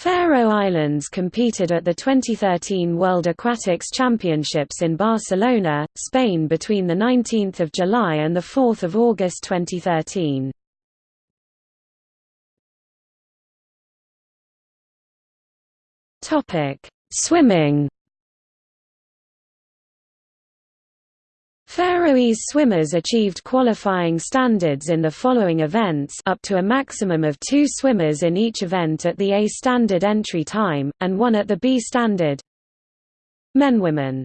Faroe Islands competed at the 2013 World Aquatics Championships in Barcelona, Spain between 19 July and 4 August 2013. Swimming Faroese swimmers achieved qualifying standards in the following events up to a maximum of two swimmers in each event at the A standard entry time, and one at the B standard. Men Women